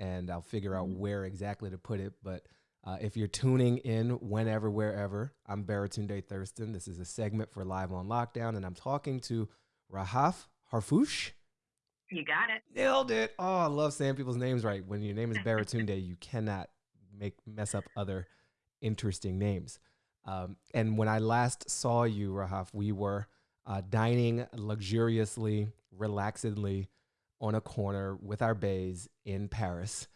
and I'll figure out Mhm. where exactly to put it. But uh, if you're tuning in whenever, wherever, I'm Baratunde Thurston. This is a segment for Live on Lockdown, and I'm talking to Rahaf Harfouche. You got it. Nailed it. Oh, I love saying people's names right. When your name is Baratunde, you cannot make mess up other interesting names. Um, and when I last saw you, Rahaf, we were uh, dining luxuriously, relaxedly on a corner with our bays in Paris.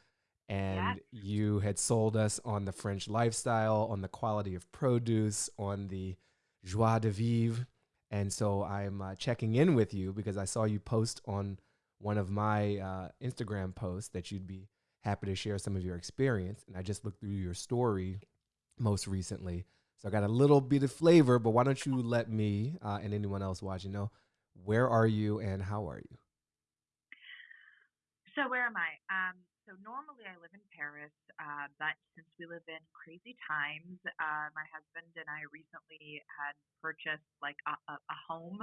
And you had sold us on the French lifestyle, on the quality of produce, on the joie de vivre. And so I'm uh, checking in with you because I saw you post on one of my uh, Instagram posts that you'd be happy to share some of your experience. And I just looked through your story most recently. So I got a little bit of flavor, but why don't you let me uh, and anyone else watching know where are you and how are you? So where am I? Um, so normally I live in Paris, uh, but since we live in crazy times, uh, my husband and I recently had purchased like a, a, a home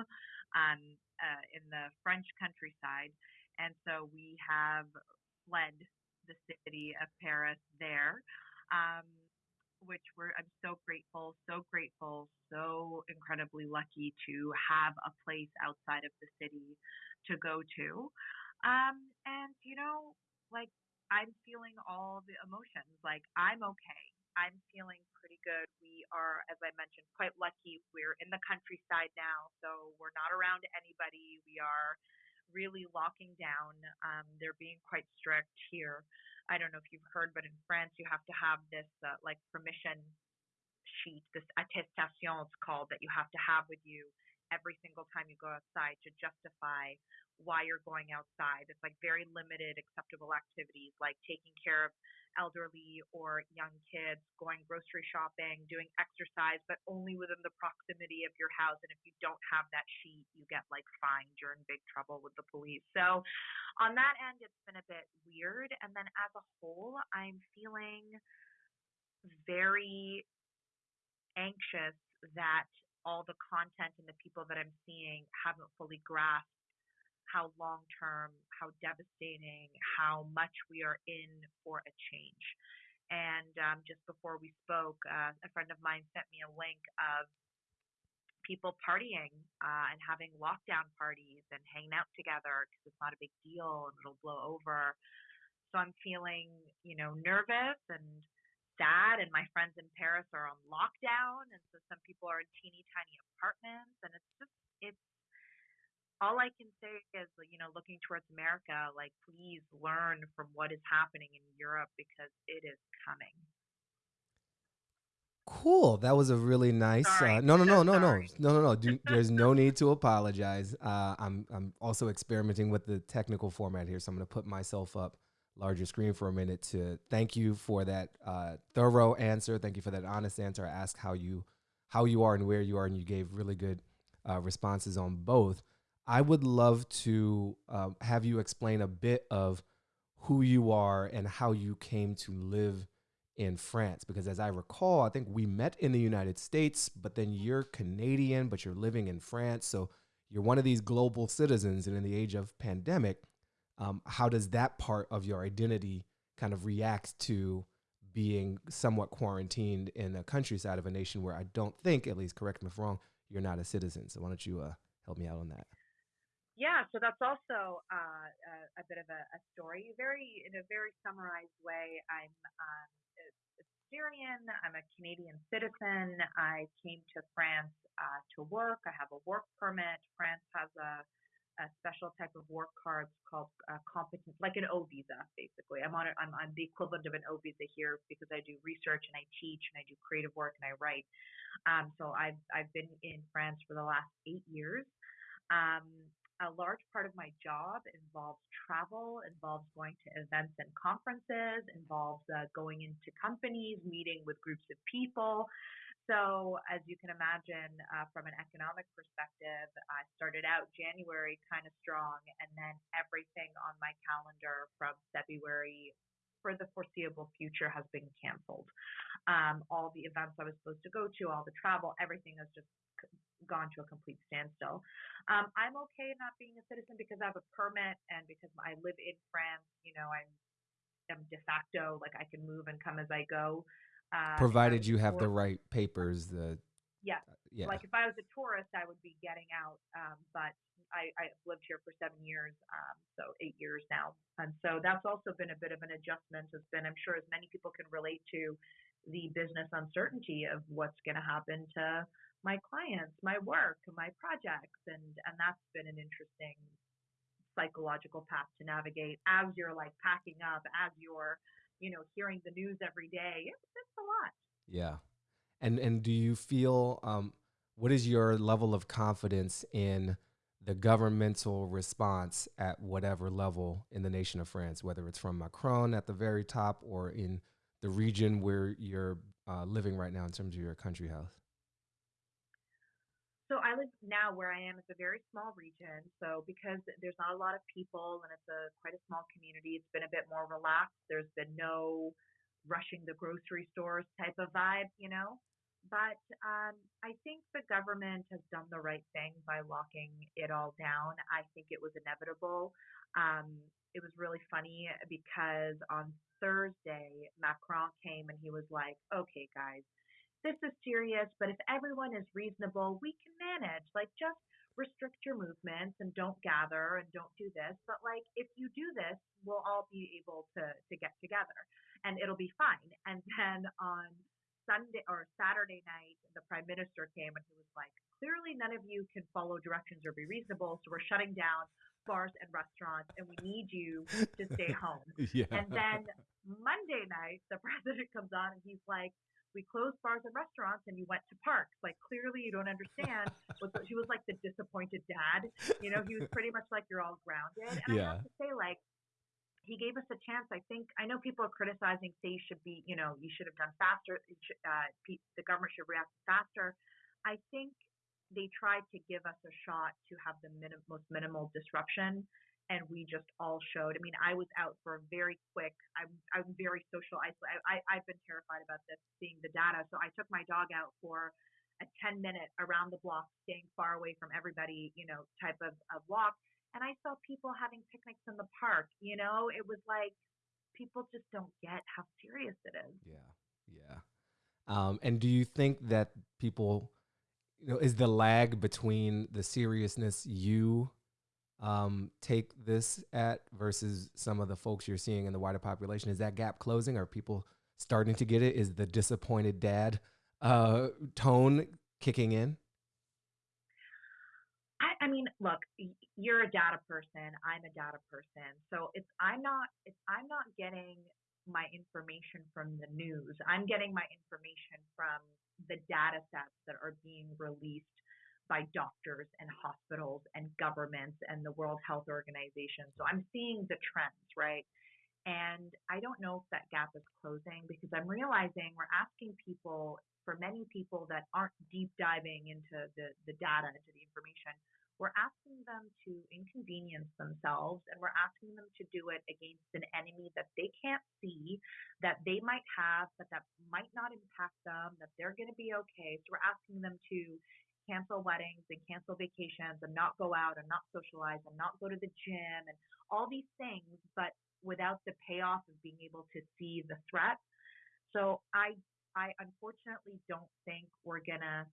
um, uh, in the French countryside, and so we have fled the city of Paris there. Um, which we're I'm so grateful, so grateful, so incredibly lucky to have a place outside of the city to go to. Um, and you know, like I'm feeling all the emotions. Like I'm okay. I'm feeling pretty good. We are, as I mentioned, quite lucky. We're in the countryside now, so we're not around anybody. We are really locking down. Um, they're being quite strict here. I don't know if you've heard, but in France, you have to have this uh, like permission sheet, this attestation, it's called, that you have to have with you every single time you go outside to justify why you're going outside. It's like very limited acceptable activities like taking care of elderly or young kids, going grocery shopping, doing exercise, but only within the proximity of your house. And if you don't have that sheet, you get like fined. You're in big trouble with the police. So on that end, it's been a bit weird. And then as a whole, I'm feeling very anxious that all the content and the people that I'm seeing haven't fully grasped how long term, how devastating, how much we are in for a change. And um, just before we spoke, uh, a friend of mine sent me a link of people partying uh, and having lockdown parties and hanging out together because it's not a big deal and it'll blow over. So I'm feeling, you know, nervous and sad. And my friends in Paris are on lockdown, and so some people are in teeny tiny apartments, and it's just it's all I can say is, you know, looking towards America, like, please learn from what is happening in Europe because it is coming. Cool. That was a really nice. Uh, no, no, no, So no, no, no, no, no. There's no need to apologize. Uh, I'm I'm also experimenting with the technical format here, so I'm going to put myself up larger screen for a minute to thank you for that uh, thorough answer. Thank you for that honest answer. I asked how you how you are and where you are, and you gave really good uh, responses on both. I would love to uh, have you explain a bit of who you are and how you came to live in France because as I recall, I think we met in the United States, but then you're Canadian, but you're living in France. So you're one of these global citizens. And in the age of pandemic, um, how does that part of your identity kind of react to being somewhat quarantined in the countryside of a nation where I don't think, at least correct me if wrong, you're not a citizen. So why don't you uh, help me out on that? Yeah, so that's also uh, a, a bit of a, a story. Very, in a very summarized way, I'm um, a, a Syrian. I'm a Canadian citizen. I came to France uh, to work. I have a work permit. France has a, a special type of work card called uh, competent, like an O visa, basically. I'm on it. I'm, I'm the equivalent of an O visa here because I do research and I teach and I do creative work and I write. Um, so I've I've been in France for the last eight years. Um, a large part of my job involves travel, involves going to events and conferences, involves uh, going into companies, meeting with groups of people. So, as you can imagine, uh, from an economic perspective, I started out January kind of strong, and then everything on my calendar from February for the foreseeable future has been canceled. Um, all the events I was supposed to go to, all the travel, everything has just gone to a complete standstill. Um, I'm okay not being a citizen because I have a permit and because I live in France. You know, I'm am de facto, like I can move and come as I go. Uh, Provided you have the right papers, the yeah. Yeah. Like if I was a tourist, I would be getting out. Um, but I, I've lived here for seven years, um, so eight years now, and so that's also been a bit of an adjustment. It's been, I'm sure, as many people can relate to the business uncertainty of what's going to happen to my clients, my work, my projects, and and that's been an interesting psychological path to navigate as you're like packing up, as you're, you know, hearing the news every day. It's, it's a lot. Yeah. And and do you feel um, what is your level of confidence in the governmental response at whatever level in the nation of France, whether it's from Macron at the very top or in the region where you're uh, living right now in terms of your country house? I live now where I am. It's a very small region. So because there's not a lot of people and it's a quite a small community, it's been a bit more relaxed. There's been no rushing the grocery stores type of vibe, you know. But um, I think the government has done the right thing by locking it all down. I think it was inevitable. Um, it was really funny because on Thursday, Macron came and he was like, okay, guys, this is serious, but if everyone is reasonable, we can manage. Like, just restrict your movements and don't gather and don't do this. But like, if you do this, we'll all be able to to get together and it'll be fine. And then on Sunday or Saturday night, the prime minister came and he was like, clearly none of you can follow directions or be reasonable, so we're shutting down bars and restaurants and we need you to stay home. yeah. And then Monday night, the president comes on and he's like, we closed bars and restaurants and you went to parks. Like clearly you don't understand. he was like the disappointed dad. You know, he was pretty much like you're all grounded. And yeah. I have to say, like, he gave us a chance. I think I know people are criticizing, say you should be, you know, you should have done faster. Uh, the government should react faster. I think they tried to give us a shot to have the minim- most minimal disruption and we just all showed. I mean, I was out for a very quick. I'm I'm very social isolated. I I've been terrified about this, seeing the data. So I took my dog out for a 10 minute around the block, staying far away from everybody, you know, type of, of walk. And I saw people having picnics in the park. You know, it was like people just don't get how serious it is. Yeah, yeah. Um, and do you think that people, you know, is the lag between the seriousness you um, take this at versus some of the folks you're seeing in the wider population? Is that gap closing? Are people starting to get it? Is the disappointed dad uh, tone kicking in? I, I mean, look, you're a data person. I'm a data person. So it's I'm not it's I'm not getting my information from the news. I'm getting my information from the data sets that are being released by doctors and hospitals and governments and the World Health Organization. So I'm seeing the trends, right? And I don't know if that gap is closing because I'm realizing we're asking people, for many people that aren't deep diving into the, the data, into the information, we're asking them to inconvenience themselves and we're asking them to do it against an enemy that they can't see, that they might have, but that might not impact them, that they're going to be okay. So we're asking them to cancel weddings and cancel vacations and not go out and not socialize and not go to the gym and all these things, but without the payoff of being able to see the threat. So I I unfortunately don't think we're gonna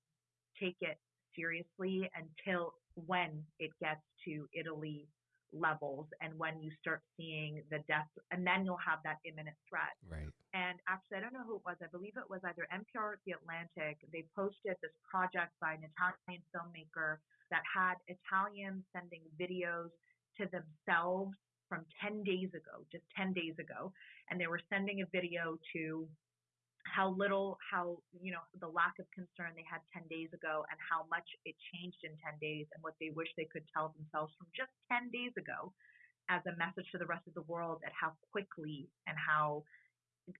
take it seriously until when it gets to Italy levels and when you start seeing the death and then you'll have that imminent threat right and actually i don't know who it was i believe it was either npr or the atlantic they posted this project by an italian filmmaker that had italians sending videos to themselves from 10 days ago just 10 days ago. And they were sending a video to how little, how, you know, the lack of concern they had 10 days ago and how much it changed in 10 days and what they wish they could tell themselves from just 10 days ago as a message to the rest of the world at how quickly and how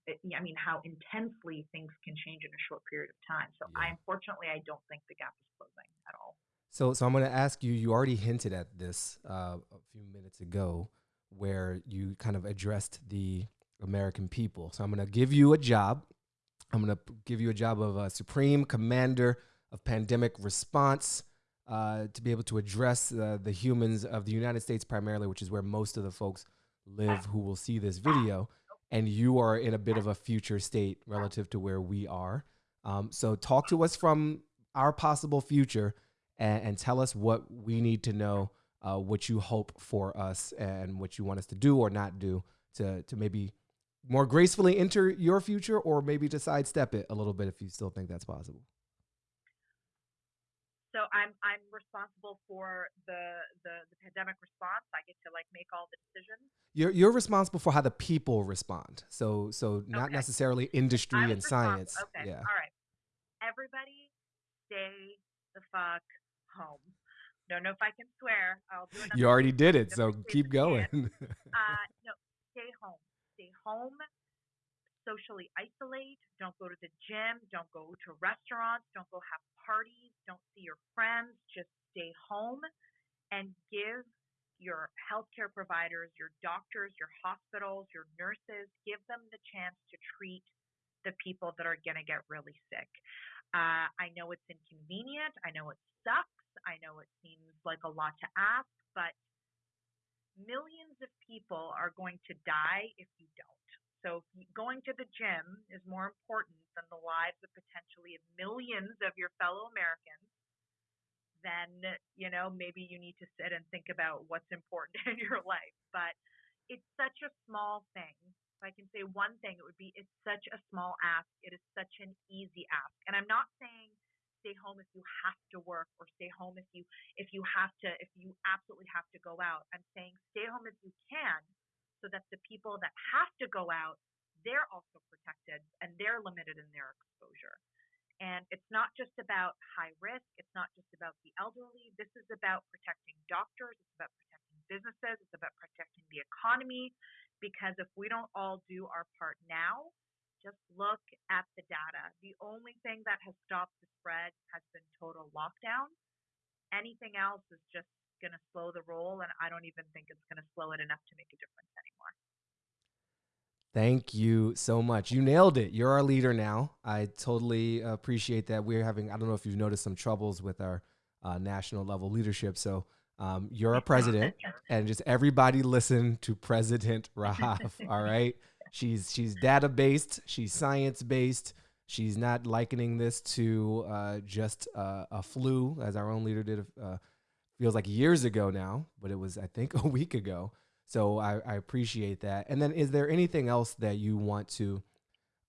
I mean, how intensely things can change in a short period of time. So, yeah. I unfortunately, I don't think the gap is closing at all. So, so I'm going to ask you. You already hinted at this uh, a few minutes ago, where you kind of addressed the American people. So, I'm going to give you a job I'm going to give you a job of a supreme commander of pandemic response uh, to be able to address uh, the humans of the United States primarily, which is where most of the folks live who will see this video. And you are in a bit of a future state relative to where we are. Um, so talk to us from our possible future and, and tell us what we need to know, uh, what you hope for us, and what you want us to do or not do to to maybe more gracefully enter your future, or maybe to sidestep it a little bit if you still think that's possible. So I'm I'm responsible for the, the the pandemic response. I get to like make all the decisions. You're you're responsible for how the people respond. So so not Okay. necessarily industry I'm and science. Okay. Yeah. All right. Everybody, stay the fuck home. Don't know if I can swear. I'll do another. You already did it, so keep going. Uh, no, stay home. Stay home. Socially isolate. Don't go to the gym. Don't go to restaurants. Don't go have parties. Don't see your friends. Just stay home and give your healthcare providers, your doctors, your hospitals, your nurses, give them the chance to treat the people that are going to get really sick. Uh, I know it's inconvenient. I know it sucks. I know it seems like a lot to ask, but millions of people are going to die if you don't. So going to the gym is more important than the lives of potentially millions of your fellow Americans. Then you know maybe you need to sit and think about what's important in your life. But it's such a small thing. If I can say one thing, it would be it's such a small ask. It is such an easy ask. And I'm not saying stay home if you have to work or stay home if you if you have to if you absolutely have to go out. I'm saying stay home if you can so that the people that have to go out they're also protected and they're limited in their exposure. And it's not just about high risk, it's not just about the elderly. This is about protecting doctors, it's about protecting businesses, it's about protecting the economy because if we don't all do our part now, just look at the data. The only thing that has stopped the spread has been total lockdown. Anything else is just going to slow the roll, and I don't even think it's going to slow it enough to make a difference. Thank you so much. You nailed it. You're our leader now. I totally appreciate that. We're having, I don't know if you've noticed some troubles with our uh, national level leadership. So um, you're a president, and just everybody listen to President Rahaf. all right. She's she's data based. She's science based. She's not likening this to uh, just uh, a flu, as our own leader did. Uh, feels like years ago now, but it was I think a week ago. So I, I appreciate that. And then, is there anything else that you want to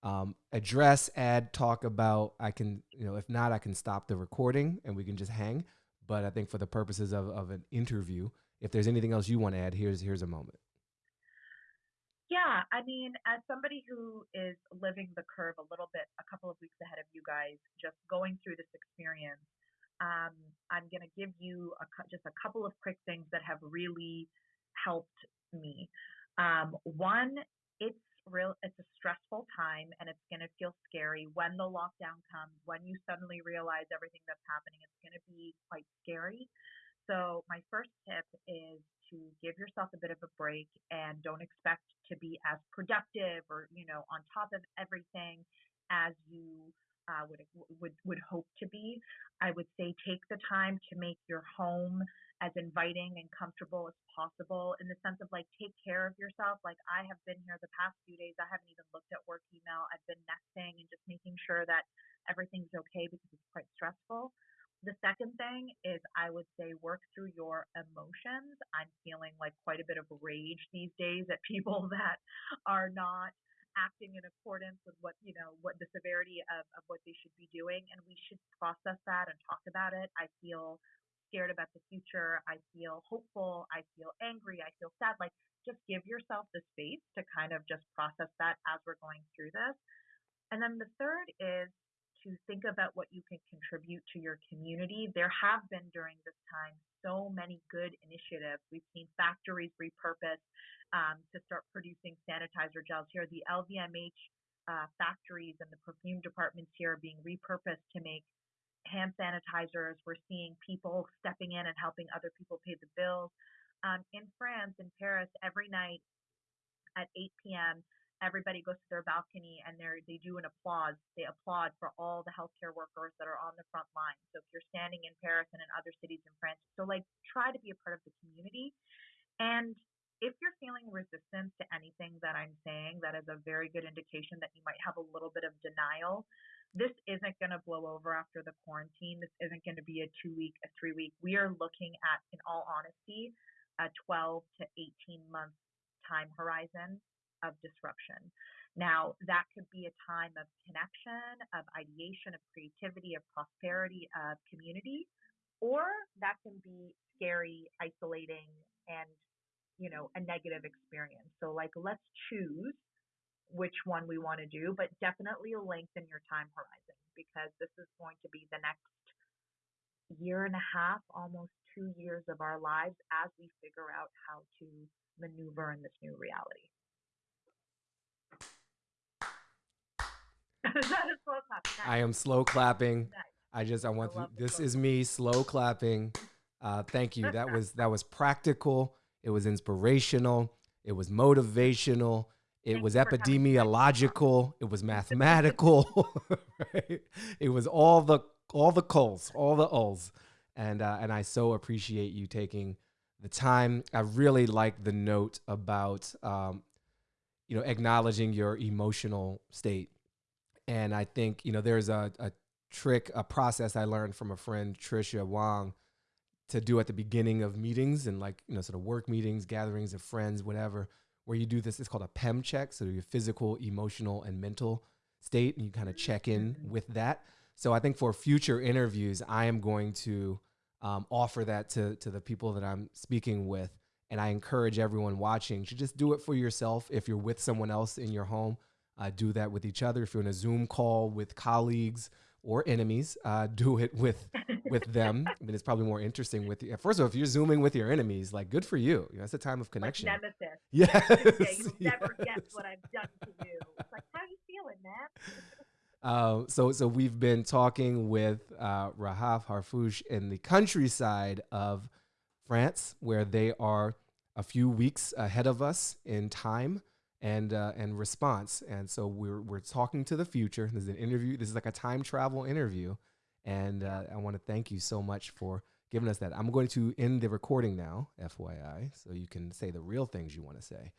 um, address, add, talk about? I can, you know, if not, I can stop the recording and we can just hang. But I think for the purposes of, of an interview, if there's anything else you want to add, here's here's a moment. Yeah, I mean, as somebody who is living the curve a little bit, a couple of weeks ahead of you guys, just going through this experience, um, I'm going to give you a, just a couple of quick things that have really helped me. Um, one, it's real, it's a stressful time and it's going to feel scary when the lockdown comes, when you suddenly realize everything that's happening, it's going to be quite scary. So my first tip is to give yourself a bit of a break and don't expect to be as productive or you know on top of everything as you uh, would would would hope to be. I would say take the time to make your home as inviting and comfortable as possible in the sense of like take care of yourself. Like I have been here the past few days. I haven't even looked at work email. I've been nesting and just making sure that everything's okay because it's quite stressful. The second thing is I would say work through your emotions. I'm feeling like quite a bit of rage these days at people that are not acting in accordance with what you know what the severity of, of what they should be doing and we should process that and talk about it i feel scared about the future i feel hopeful i feel angry i feel sad like just give yourself the space to kind of just process that as we're going through this and then the third is to think about what you can contribute to your community. There have been during this time so many good initiatives. We've seen factories repurposed um, to start producing sanitizer gels here. The LVMH uh, factories and the perfume departments here are being repurposed to make hand sanitizers. We're seeing people stepping in and helping other people pay the bills. Um, in France, in Paris, every night at 8 p.m., everybody goes to their balcony and they they do an applause. They applaud for all the healthcare workers that are on the front line. So if you're standing in Paris and in other cities in France, so like try to be a part of the community. And if you're feeling resistance to anything that I'm saying, that is a very good indication that you might have a little bit of denial. This isn't going to blow over after the quarantine. This isn't going to be a two week, a three week. We are looking at, in all honesty, a 12 to 18 month time horizon of disruption. Now, that could be a time of connection, of ideation, of creativity, of prosperity, of community, or that can be scary, isolating, and you know, a negative experience. So like let's choose which one we want to do, but definitely lengthen your time horizon because this is going to be the next year and a half, almost two years of our lives as we figure out how to maneuver in this new reality. I am slow clapping. I just I want I to, this is me slow clapping. Uh, thank you. That was that was practical. It was inspirational. It was motivational. It Thank was epidemiological. It was mathematical. right? It was all the all the coals, all the ulls, and uh, and I so appreciate you taking the time. I really like the note about um, you know acknowledging your emotional state, and I think you know there's a, a trick, a process I learned from a friend, Tricia Wang, to do at the beginning of meetings and like you know sort of work meetings gatherings of friends whatever where you do this it's called a pem check so your physical emotional and mental state and you kind of check in mm-hmm. with that. So i think for future interviews i am going to um, offer that to, to the people that i'm speaking with and i encourage everyone watching to just do it for yourself. If you're with someone else in your home uh, do that with each other. If you're in a zoom call with colleagues or enemies. Uh, do it with with them. I mean, it's probably more interesting with you. First of all, if you're zooming with your enemies, like good for you. you know, that's a time of connection. Like nemesis. Yes. yeah, you'll yes. never guess what I've done to you. It's like, how are you feeling, man? Uh, so, so we've been talking with uh, Rahaf Harfouche in the countryside of France, where they are a few weeks ahead of us in time and uh, and response. And so we're we're talking to the future. This is an interview. This is like a time travel interview, and uh, I want to thank you so much for giving us that. I'm going to end the recording now, FYI, so you can say the real things you want to say.